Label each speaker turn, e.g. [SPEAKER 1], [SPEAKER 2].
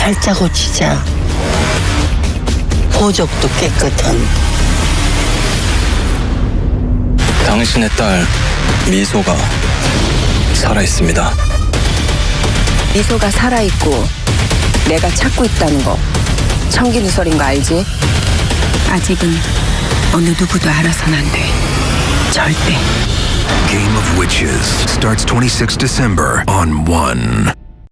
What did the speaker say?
[SPEAKER 1] 팔자 고치자. 보적도 깨끗한
[SPEAKER 2] 당신의 딸 미소가 살아 있습니다.
[SPEAKER 3] 미소가 살아있고 내가 찾고 있다는 거 청기누설인 거 알지?
[SPEAKER 4] 아직은 어느 누구도 알아선 안 돼. 절대.
[SPEAKER 5] Game of Witches starts 26 December on 1.